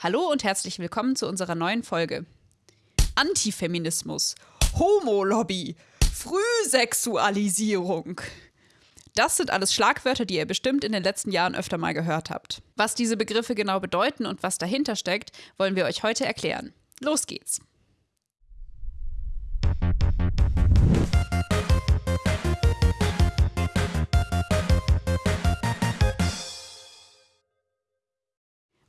Hallo und herzlich willkommen zu unserer neuen Folge. Antifeminismus, Homolobby, Frühsexualisierung. Das sind alles Schlagwörter, die ihr bestimmt in den letzten Jahren öfter mal gehört habt. Was diese Begriffe genau bedeuten und was dahinter steckt, wollen wir euch heute erklären. Los geht's.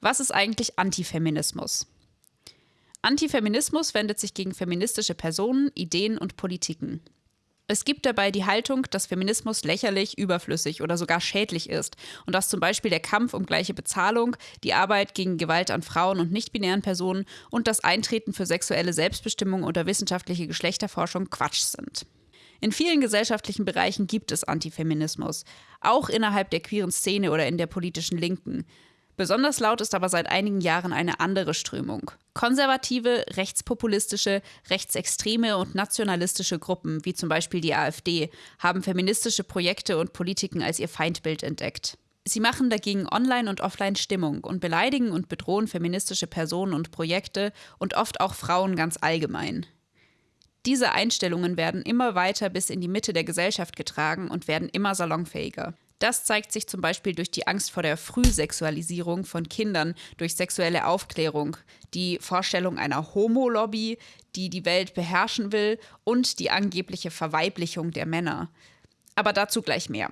Was ist eigentlich Antifeminismus? Antifeminismus wendet sich gegen feministische Personen, Ideen und Politiken. Es gibt dabei die Haltung, dass Feminismus lächerlich, überflüssig oder sogar schädlich ist und dass zum Beispiel der Kampf um gleiche Bezahlung, die Arbeit gegen Gewalt an Frauen und nichtbinären Personen und das Eintreten für sexuelle Selbstbestimmung oder wissenschaftliche Geschlechterforschung Quatsch sind. In vielen gesellschaftlichen Bereichen gibt es Antifeminismus, auch innerhalb der queeren Szene oder in der politischen Linken. Besonders laut ist aber seit einigen Jahren eine andere Strömung. Konservative, rechtspopulistische, rechtsextreme und nationalistische Gruppen, wie zum Beispiel die AfD, haben feministische Projekte und Politiken als ihr Feindbild entdeckt. Sie machen dagegen online und offline Stimmung und beleidigen und bedrohen feministische Personen und Projekte und oft auch Frauen ganz allgemein. Diese Einstellungen werden immer weiter bis in die Mitte der Gesellschaft getragen und werden immer salonfähiger. Das zeigt sich zum Beispiel durch die Angst vor der Frühsexualisierung von Kindern durch sexuelle Aufklärung, die Vorstellung einer Homo-Lobby, die die Welt beherrschen will und die angebliche Verweiblichung der Männer. Aber dazu gleich mehr.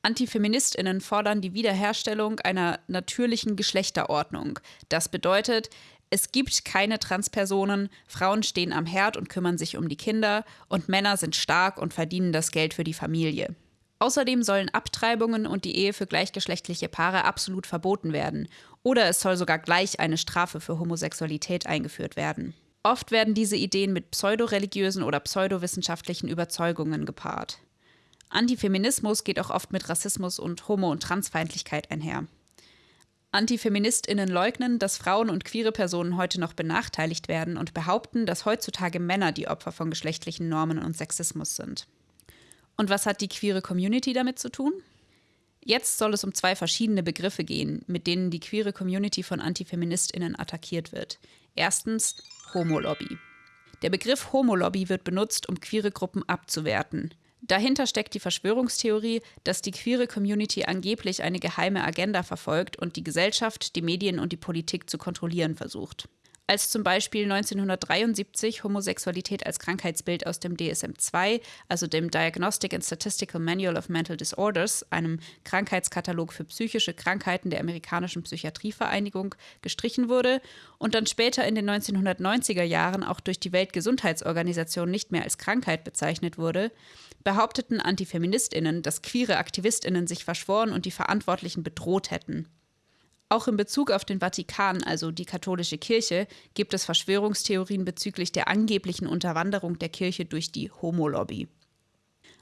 Antifeministinnen fordern die Wiederherstellung einer natürlichen Geschlechterordnung. Das bedeutet, es gibt keine Transpersonen, Frauen stehen am Herd und kümmern sich um die Kinder und Männer sind stark und verdienen das Geld für die Familie. Außerdem sollen Abtreibungen und die Ehe für gleichgeschlechtliche Paare absolut verboten werden. Oder es soll sogar gleich eine Strafe für Homosexualität eingeführt werden. Oft werden diese Ideen mit pseudoreligiösen oder pseudowissenschaftlichen Überzeugungen gepaart. Antifeminismus geht auch oft mit Rassismus und Homo- und Transfeindlichkeit einher. Antifeministinnen leugnen, dass Frauen und queere Personen heute noch benachteiligt werden und behaupten, dass heutzutage Männer die Opfer von geschlechtlichen Normen und Sexismus sind. Und was hat die queere Community damit zu tun? Jetzt soll es um zwei verschiedene Begriffe gehen, mit denen die queere Community von Antifeministinnen attackiert wird. Erstens Homolobby. Der Begriff Homolobby wird benutzt, um queere Gruppen abzuwerten. Dahinter steckt die Verschwörungstheorie, dass die queere Community angeblich eine geheime Agenda verfolgt und die Gesellschaft, die Medien und die Politik zu kontrollieren versucht als zum Beispiel 1973 Homosexualität als Krankheitsbild aus dem DSM-2, also dem Diagnostic and Statistical Manual of Mental Disorders, einem Krankheitskatalog für psychische Krankheiten der amerikanischen Psychiatrievereinigung, gestrichen wurde und dann später in den 1990er Jahren auch durch die Weltgesundheitsorganisation nicht mehr als Krankheit bezeichnet wurde, behaupteten Antifeministinnen, dass queere Aktivistinnen sich verschworen und die Verantwortlichen bedroht hätten. Auch in Bezug auf den Vatikan, also die katholische Kirche, gibt es Verschwörungstheorien bezüglich der angeblichen Unterwanderung der Kirche durch die Homolobby.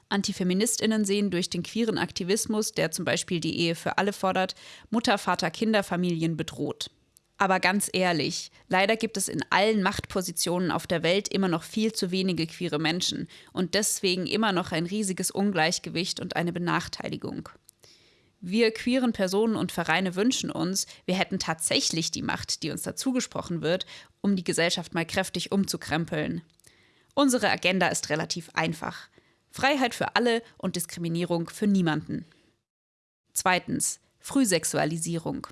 Antifeministinnen sehen durch den queeren Aktivismus, der zum Beispiel die Ehe für alle fordert, Mutter, Vater, Kinder, Familien bedroht. Aber ganz ehrlich, leider gibt es in allen Machtpositionen auf der Welt immer noch viel zu wenige queere Menschen und deswegen immer noch ein riesiges Ungleichgewicht und eine Benachteiligung. Wir queeren Personen und Vereine wünschen uns, wir hätten tatsächlich die Macht, die uns dazugesprochen wird, um die Gesellschaft mal kräftig umzukrempeln. Unsere Agenda ist relativ einfach. Freiheit für alle und Diskriminierung für niemanden. Zweitens. Frühsexualisierung.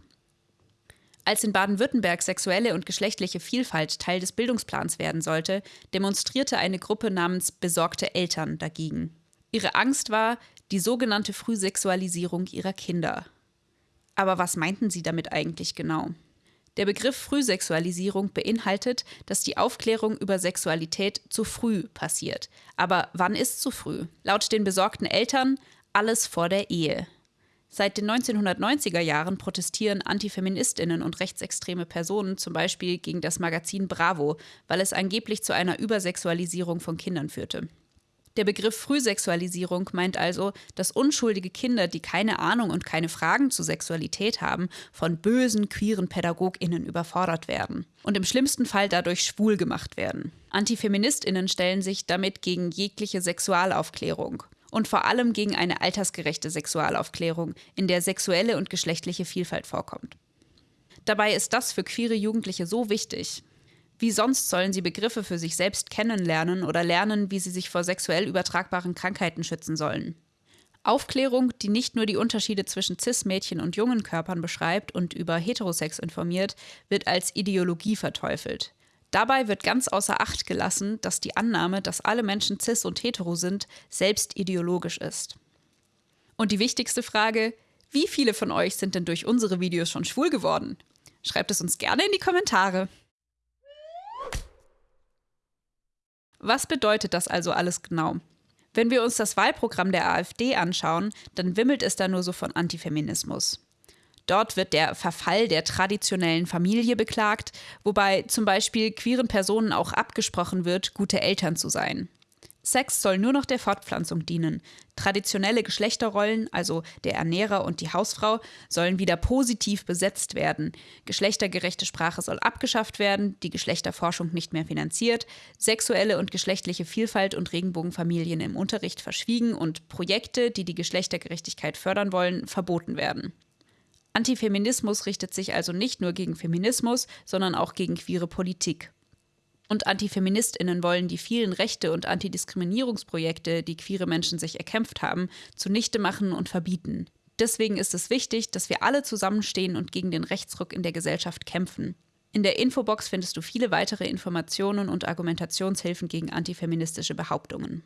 Als in Baden-Württemberg sexuelle und geschlechtliche Vielfalt Teil des Bildungsplans werden sollte, demonstrierte eine Gruppe namens Besorgte Eltern dagegen. Ihre Angst war, die sogenannte Frühsexualisierung ihrer Kinder. Aber was meinten sie damit eigentlich genau? Der Begriff Frühsexualisierung beinhaltet, dass die Aufklärung über Sexualität zu früh passiert. Aber wann ist zu früh? Laut den besorgten Eltern alles vor der Ehe. Seit den 1990er Jahren protestieren Antifeministinnen und rechtsextreme Personen zum Beispiel gegen das Magazin Bravo, weil es angeblich zu einer Übersexualisierung von Kindern führte. Der Begriff Frühsexualisierung meint also, dass unschuldige Kinder, die keine Ahnung und keine Fragen zu Sexualität haben, von bösen, queeren PädagogInnen überfordert werden und im schlimmsten Fall dadurch schwul gemacht werden. AntifeministInnen stellen sich damit gegen jegliche Sexualaufklärung und vor allem gegen eine altersgerechte Sexualaufklärung, in der sexuelle und geschlechtliche Vielfalt vorkommt. Dabei ist das für queere Jugendliche so wichtig. Wie sonst sollen sie Begriffe für sich selbst kennenlernen oder lernen, wie sie sich vor sexuell übertragbaren Krankheiten schützen sollen? Aufklärung, die nicht nur die Unterschiede zwischen Cis-Mädchen und jungen Körpern beschreibt und über Heterosex informiert, wird als Ideologie verteufelt. Dabei wird ganz außer Acht gelassen, dass die Annahme, dass alle Menschen cis und hetero sind, selbst ideologisch ist. Und die wichtigste Frage, wie viele von euch sind denn durch unsere Videos schon schwul geworden? Schreibt es uns gerne in die Kommentare. Was bedeutet das also alles genau? Wenn wir uns das Wahlprogramm der AfD anschauen, dann wimmelt es da nur so von Antifeminismus. Dort wird der Verfall der traditionellen Familie beklagt, wobei zum Beispiel queeren Personen auch abgesprochen wird, gute Eltern zu sein. Sex soll nur noch der Fortpflanzung dienen. Traditionelle Geschlechterrollen, also der Ernährer und die Hausfrau, sollen wieder positiv besetzt werden. Geschlechtergerechte Sprache soll abgeschafft werden, die Geschlechterforschung nicht mehr finanziert, sexuelle und geschlechtliche Vielfalt und Regenbogenfamilien im Unterricht verschwiegen und Projekte, die die Geschlechtergerechtigkeit fördern wollen, verboten werden. Antifeminismus richtet sich also nicht nur gegen Feminismus, sondern auch gegen queere Politik. Und Antifeministinnen wollen die vielen Rechte und Antidiskriminierungsprojekte, die queere Menschen sich erkämpft haben, zunichte machen und verbieten. Deswegen ist es wichtig, dass wir alle zusammenstehen und gegen den Rechtsruck in der Gesellschaft kämpfen. In der Infobox findest du viele weitere Informationen und Argumentationshilfen gegen antifeministische Behauptungen.